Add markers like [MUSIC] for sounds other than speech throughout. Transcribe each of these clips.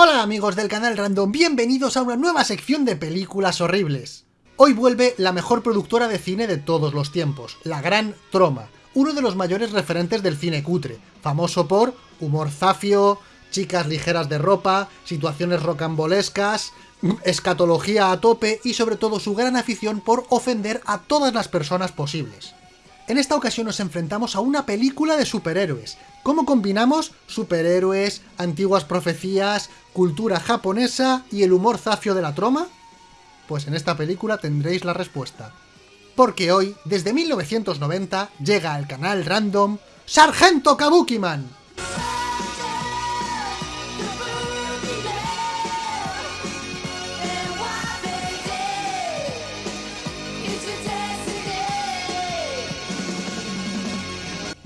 Hola amigos del canal Random, bienvenidos a una nueva sección de películas horribles. Hoy vuelve la mejor productora de cine de todos los tiempos, la Gran Troma, uno de los mayores referentes del cine cutre, famoso por humor zafio, chicas ligeras de ropa, situaciones rocambolescas, escatología a tope y sobre todo su gran afición por ofender a todas las personas posibles. En esta ocasión nos enfrentamos a una película de superhéroes. ¿Cómo combinamos superhéroes, antiguas profecías, cultura japonesa y el humor zafio de la troma? Pues en esta película tendréis la respuesta. Porque hoy, desde 1990, llega al canal random Sargento Kabukiman,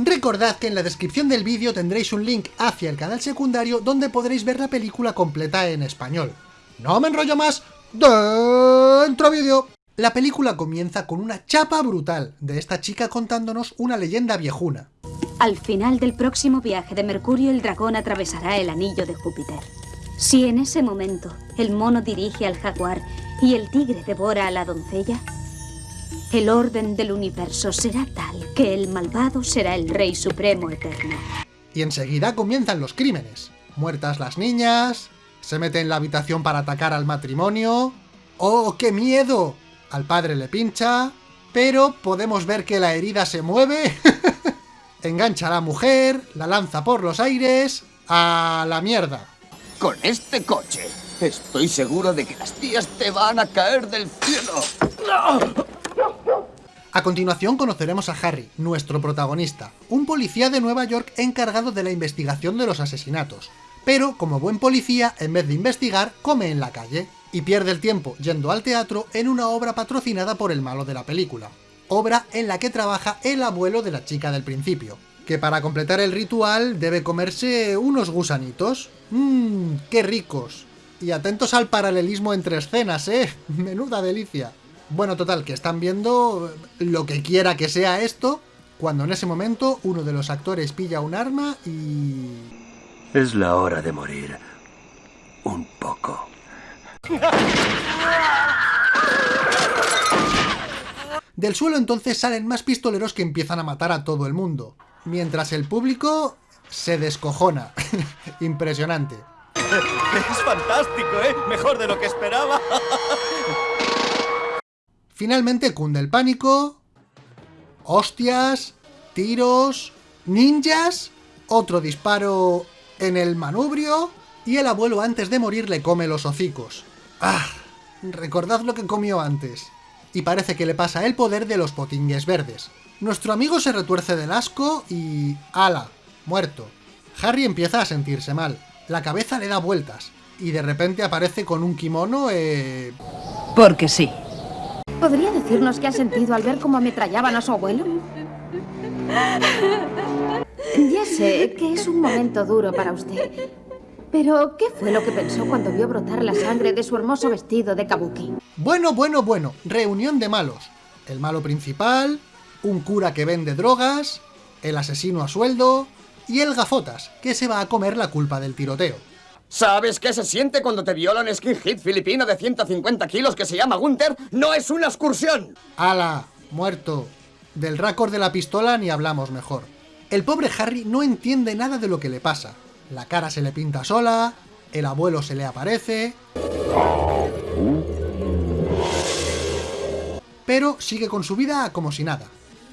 Recordad que en la descripción del vídeo tendréis un link hacia el canal secundario donde podréis ver la película completa en español. No me enrollo más, ¡dentro vídeo! La película comienza con una chapa brutal de esta chica contándonos una leyenda viejuna. Al final del próximo viaje de Mercurio el dragón atravesará el anillo de Júpiter. Si en ese momento el mono dirige al jaguar y el tigre devora a la doncella, el orden del universo será tal que el malvado será el rey supremo eterno. Y enseguida comienzan los crímenes. Muertas las niñas, se mete en la habitación para atacar al matrimonio... ¡Oh, qué miedo! Al padre le pincha, pero podemos ver que la herida se mueve... [LAUGHS] Engancha a la mujer, la lanza por los aires... ¡A la mierda! Con este coche, estoy seguro de que las tías te van a caer del cielo. A continuación conoceremos a Harry, nuestro protagonista, un policía de Nueva York encargado de la investigación de los asesinatos. Pero, como buen policía, en vez de investigar, come en la calle, y pierde el tiempo yendo al teatro en una obra patrocinada por el malo de la película. Obra en la que trabaja el abuelo de la chica del principio, que para completar el ritual debe comerse unos gusanitos. Mmm, qué ricos. Y atentos al paralelismo entre escenas, ¿eh? [LAUGHS] Menuda delicia. Bueno, total, que están viendo lo que quiera que sea esto, cuando en ese momento uno de los actores pilla un arma y... Es la hora de morir. Un poco. Del suelo entonces salen más pistoleros que empiezan a matar a todo el mundo, mientras el público se descojona. [LAUGHS] Impresionante. Es fantástico, ¿eh? Mejor de lo que esperaba. [LAUGHS] Finalmente cunde el pánico, hostias, tiros, ninjas, otro disparo en el manubrio y el abuelo antes de morir le come los hocicos. ¡Ah! Recordad lo que comió antes. Y parece que le pasa el poder de los potingues verdes. Nuestro amigo se retuerce del asco y... ¡Hala! Muerto. Harry empieza a sentirse mal. La cabeza le da vueltas. Y de repente aparece con un kimono, eh... Porque sí. ¿Podría decirnos qué ha sentido al ver cómo ametrallaban a su abuelo? Ya sé que es un momento duro para usted. Pero, ¿qué fue lo que pensó cuando vio brotar la sangre de su hermoso vestido de kabuki? Bueno, bueno, bueno. Reunión de malos. El malo principal, un cura que vende drogas, el asesino a sueldo y el gafotas, que se va a comer la culpa del tiroteo. ¿Sabes qué se siente cuando te viola un skinhead filipino de 150 kilos que se llama Gunther? ¡No es una excursión! ¡Hala! Muerto. Del récord de la pistola ni hablamos mejor. El pobre Harry no entiende nada de lo que le pasa. La cara se le pinta sola, el abuelo se le aparece... Pero sigue con su vida como si nada.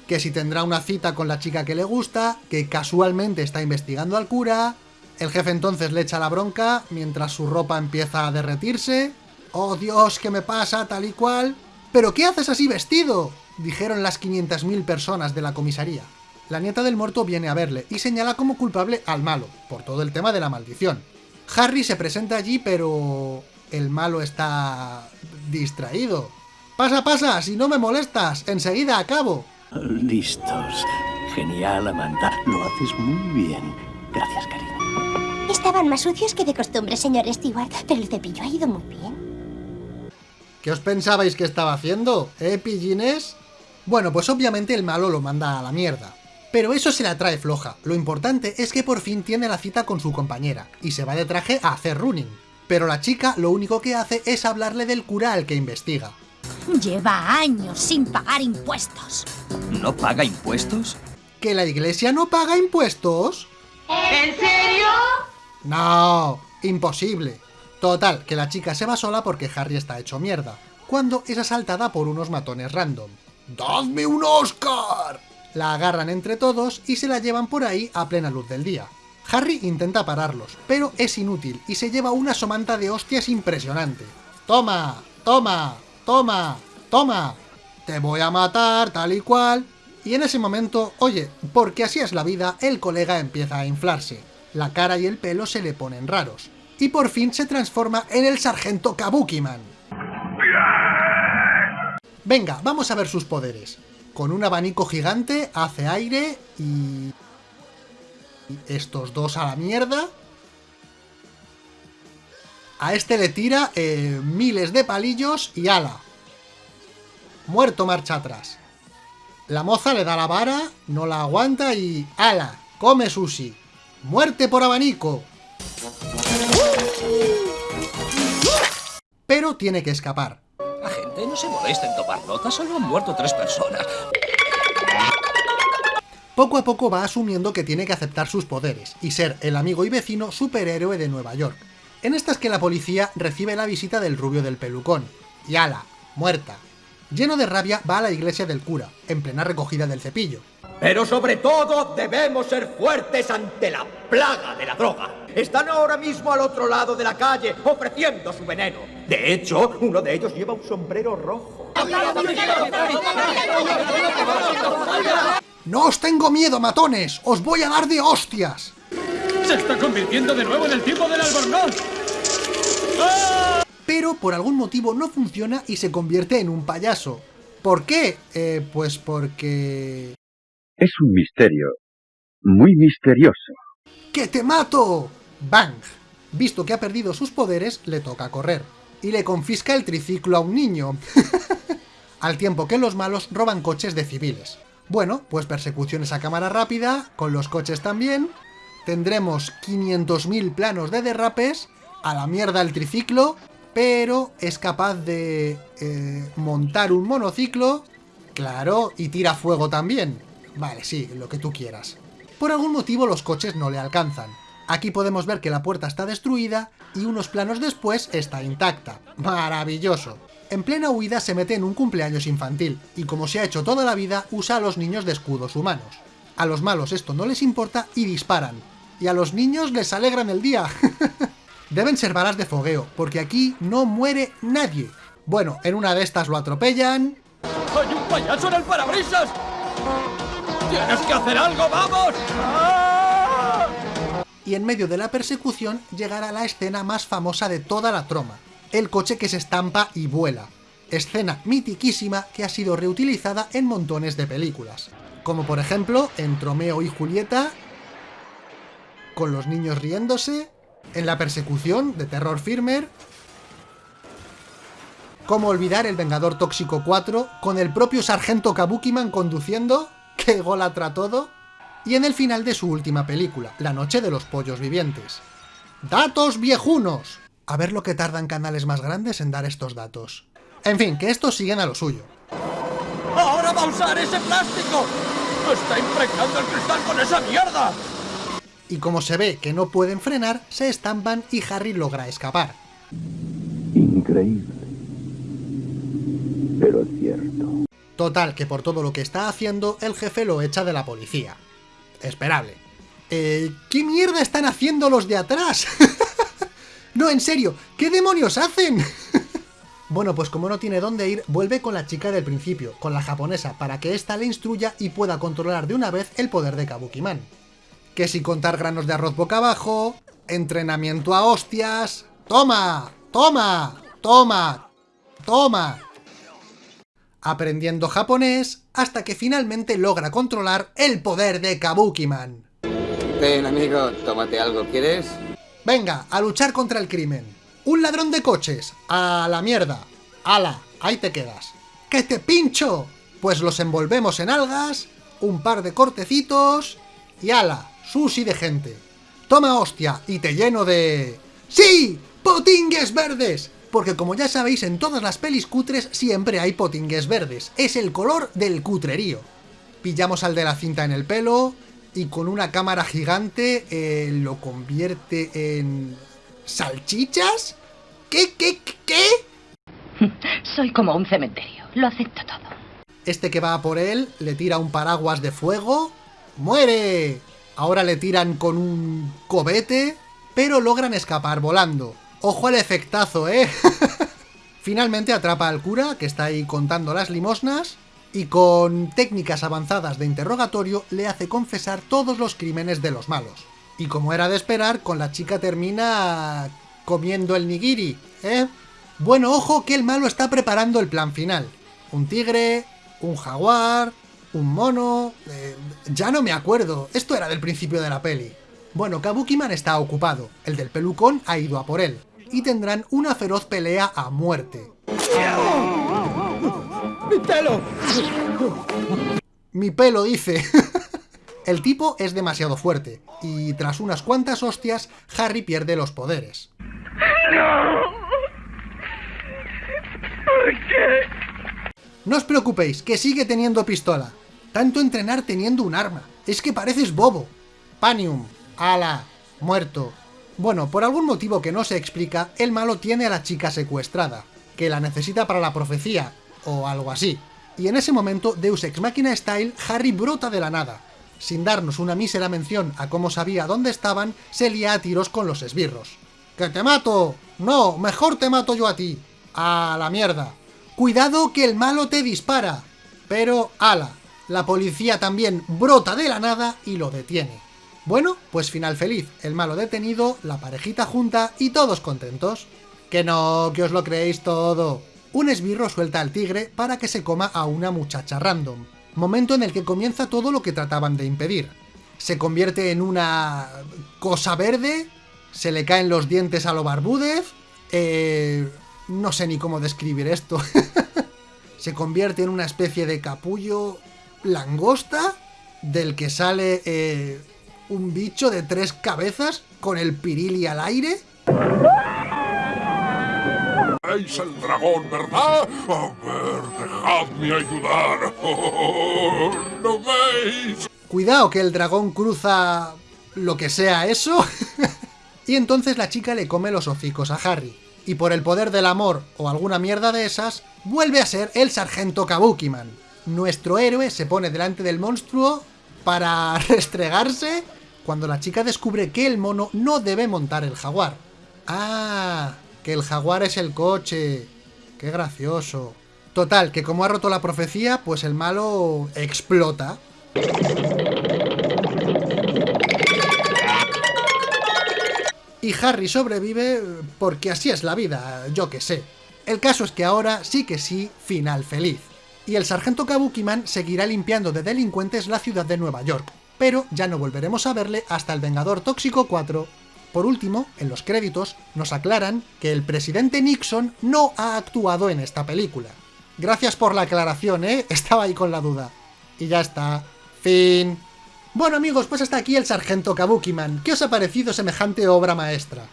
Que si tendrá una cita con la chica que le gusta, que casualmente está investigando al cura, el jefe entonces le echa la bronca mientras su ropa empieza a derretirse. ¡Oh Dios, qué me pasa, tal y cual! ¿Pero qué haces así vestido? Dijeron las 500.000 personas de la comisaría. La nieta del muerto viene a verle y señala como culpable al malo, por todo el tema de la maldición. Harry se presenta allí, pero... el malo está... distraído. ¡Pasa, pasa! ¡Si no me molestas! ¡Enseguida acabo! Listos. Genial, Amanda. Lo haces muy bien. Gracias, cariño. Estaban más sucios que de costumbre, señor Stewart, pero el cepillo ha ido muy bien. ¿Qué os pensabais que estaba haciendo? ¿Eh, pillines? Bueno, pues obviamente el malo lo manda a la mierda. Pero eso se la trae floja. Lo importante es que por fin tiene la cita con su compañera, y se va de traje a hacer running. pero la chica lo único que hace es hablarle del cura al que investiga. Lleva años sin pagar impuestos. ¿No paga impuestos? ¿Que la iglesia no paga impuestos? ¿En serio? No, imposible. Total, que la chica se va sola porque Harry está hecho mierda, cuando es asaltada por unos matones random. ¡Dadme un Oscar! La agarran entre todos y se la llevan por ahí a plena luz del día. Harry intenta pararlos, pero es inútil y se lleva una somanta de hostias impresionante. ¡Toma! ¡Toma! ¡Toma! ¡Toma! Te voy a matar, tal y cual. Y en ese momento, oye, porque así es la vida, el colega empieza a inflarse. La cara y el pelo se le ponen raros. Y por fin se transforma en el sargento Kabukiman. Venga, vamos a ver sus poderes. Con un abanico gigante hace aire y... Estos dos a la mierda. A este le tira eh, miles de palillos y ala. Muerto marcha atrás. La moza le da la vara, no la aguanta y... ala, come sushi. Muerte por abanico. Pero tiene que escapar. Agente, no se molesta en tomar notas, solo han muerto tres personas. Poco a poco va asumiendo que tiene que aceptar sus poderes y ser el amigo y vecino superhéroe de Nueva York. En estas que la policía recibe la visita del rubio del pelucón. Y ala, muerta. Lleno de rabia va a la iglesia del cura, en plena recogida del cepillo. Pero sobre todo debemos ser fuertes ante la plaga de la droga. Están ahora mismo al otro lado de la calle ofreciendo su veneno. De hecho, uno de ellos lleva un sombrero rojo. ¡No os tengo miedo, matones! ¡Os voy a dar de hostias! ¡Se está convirtiendo de nuevo en el tipo del albornoz! Pero por algún motivo no funciona y se convierte en un payaso. ¿Por qué? Eh, pues porque... Es un misterio. Muy misterioso. ¡Que te mato! ¡Bang! Visto que ha perdido sus poderes, le toca correr. Y le confisca el triciclo a un niño. [LAUGHS] Al tiempo que los malos roban coches de civiles. Bueno, pues persecuciones a cámara rápida, con los coches también. Tendremos 500.000 planos de derrapes, a la mierda el triciclo, pero es capaz de eh, montar un monociclo, claro, y tira fuego también. Vale, sí, lo que tú quieras. Por algún motivo los coches no le alcanzan. Aquí podemos ver que la puerta está destruida y unos planos después está intacta. ¡Maravilloso! En plena huida se mete en un cumpleaños infantil, y como se ha hecho toda la vida, usa a los niños de escudos humanos. A los malos esto no les importa y disparan. Y a los niños les alegran el día. [LAUGHS] Deben ser balas de fogueo, porque aquí no muere nadie. Bueno, en una de estas lo atropellan... ¡Hay un payaso en el parabrisas! ¡Tienes que hacer algo, vamos! ¡Ah! Y en medio de la persecución llegará la escena más famosa de toda la troma, el coche que se estampa y vuela. Escena mitiquísima que ha sido reutilizada en montones de películas. Como por ejemplo en Tromeo y Julieta, con los niños riéndose, en la persecución de Terror Firmer, cómo olvidar el Vengador Tóxico 4, con el propio Sargento Kabukiman conduciendo, que golatra todo, y en el final de su última película, La Noche de los Pollos Vivientes. ¡Datos viejunos! A ver lo que tardan canales más grandes en dar estos datos. En fin, que estos siguen a lo suyo. ¡Ahora va a usar ese plástico! ¡Está impregnando el cristal con esa mierda! Y como se ve que no pueden frenar, se estampan y Harry logra escapar. Increíble. Pero cierto. Total, que por todo lo que está haciendo, el jefe lo echa de la policía. Esperable. Eh, ¿Qué mierda están haciendo los de atrás? [LAUGHS] no, en serio, ¿qué demonios hacen? [LAUGHS] bueno, pues como no tiene dónde ir, vuelve con la chica del principio, con la japonesa, para que ésta le instruya y pueda controlar de una vez el poder de Kabukiman. Que si contar granos de arroz boca abajo, entrenamiento a hostias... ¡Toma! ¡Toma! ¡Toma! ¡Toma! Aprendiendo japonés, hasta que finalmente logra controlar el poder de Kabukiman. Ven, amigo, tómate algo, ¿quieres? Venga, a luchar contra el crimen. Un ladrón de coches. A la mierda. Ala, ahí te quedas. ¡Que te pincho! Pues los envolvemos en algas, un par de cortecitos y ala, sushi de gente. Toma hostia y te lleno de... ¡Sí! ¡Potingues verdes! Porque como ya sabéis, en todas las pelis cutres siempre hay potingues verdes. Es el color del cutrerío. Pillamos al de la cinta en el pelo y con una cámara gigante eh, lo convierte en... ¿Salchichas? ¿Qué, qué, qué? [LAUGHS] Soy como un cementerio. Lo acepto todo. Este que va a por él le tira un paraguas de fuego. ¡Muere! Ahora le tiran con un cobete, pero logran escapar volando. ¡Ojo al efectazo, eh! [LAUGHS] Finalmente atrapa al cura, que está ahí contando las limosnas, y con técnicas avanzadas de interrogatorio le hace confesar todos los crímenes de los malos. Y como era de esperar, con la chica termina comiendo el nigiri, ¿eh? Bueno, ojo que el malo está preparando el plan final. Un tigre, un jaguar, un mono... Eh, ya no me acuerdo, esto era del principio de la peli. Bueno, Kabukiman está ocupado, el del pelucón ha ido a por él, y tendrán una feroz pelea a muerte. ¡Mi pelo! Mi pelo, dice. [LAUGHS] el tipo es demasiado fuerte, y tras unas cuantas hostias, Harry pierde los poderes. No os preocupéis, que sigue teniendo pistola. Tanto entrenar teniendo un arma. Es que pareces bobo. Panium. Ala. Muerto. Bueno, por algún motivo que no se explica, el malo tiene a la chica secuestrada, que la necesita para la profecía, o algo así. Y en ese momento, Deus Ex Machina Style, Harry brota de la nada. Sin darnos una mísera mención a cómo sabía dónde estaban, se lía a tiros con los esbirros. ¡Que te mato! No, mejor te mato yo a ti. A la mierda. Cuidado que el malo te dispara. Pero, ala, la policía también brota de la nada y lo detiene. Bueno, pues final feliz, el malo detenido, la parejita junta y todos contentos. Que no, que os lo creéis todo. Un esbirro suelta al tigre para que se coma a una muchacha random. Momento en el que comienza todo lo que trataban de impedir. Se convierte en una... cosa verde, se le caen los dientes a lo barbúdez, eh... no sé ni cómo describir esto. [LAUGHS] se convierte en una especie de capullo langosta, del que sale eh, un bicho de tres cabezas con el pirili al aire. ¿Veis el dragón, verdad? A ver, dejadme ayudar. [LAUGHS] Oh, ¿Lo veis? Cuidado que el dragón cruza lo que sea eso. [LAUGHS] y entonces la chica le come los hocicos a Harry. Y por el poder del amor o alguna mierda de esas, vuelve a ser el sargento Kabukiman. Nuestro héroe se pone delante del monstruo para [LAUGHS] restregarse cuando la chica descubre que el mono no debe montar el jaguar. ¡Ah! Que el jaguar es el coche. ¡Qué gracioso! Total, que como ha roto la profecía, pues el malo explota. Y Harry sobrevive porque así es la vida, yo que sé. El caso es que ahora sí que sí, final feliz. Y el sargento Kabukiman seguirá limpiando de delincuentes la ciudad de Nueva York, pero ya no volveremos a verle hasta el Vengador Tóxico 4. Por último, en los créditos, nos aclaran que el presidente Nixon no ha actuado en esta película. Gracias por la aclaración, ¿eh? [LAUGHS] Estaba ahí con la duda. Y ya está. Fin. Bueno amigos, pues hasta aquí el Sargento Kabukiman. ¿Qué os ha parecido semejante obra maestra?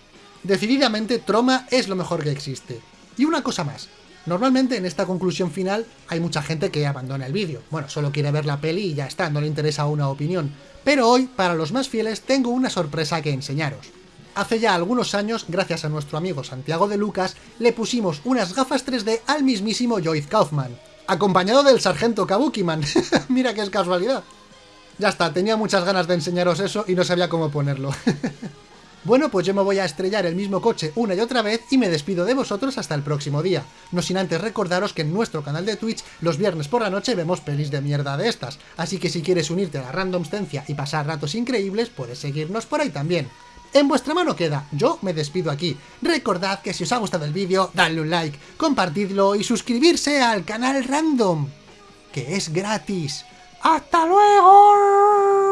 Decididamente, Troma es lo mejor que existe. Y una cosa más. Normalmente en esta conclusión final hay mucha gente que abandona el vídeo. Bueno, solo quiere ver la peli y ya está, no le interesa una opinión. Pero hoy, para los más fieles, tengo una sorpresa que enseñaros. Hace ya algunos años, gracias a nuestro amigo Santiago de Lucas, le pusimos unas gafas 3D al mismísimo Joyce Kaufman, acompañado del sargento Kabukiman. [LAUGHS] Mira qué es casualidad. Ya está, tenía muchas ganas de enseñaros eso y no sabía cómo ponerlo. [LAUGHS] bueno, pues yo me voy a estrellar el mismo coche una y otra vez y me despido de vosotros hasta el próximo día. No sin antes recordaros que en nuestro canal de Twitch los viernes por la noche vemos pelis de mierda de estas, así que si quieres unirte a la randomstencia y pasar ratos increíbles, puedes seguirnos por ahí también. En vuestra mano queda, yo me despido aquí. Recordad que si os ha gustado el vídeo, dadle un like, compartidlo y suscribirse al canal Random, que es gratis. ¡Hasta luego!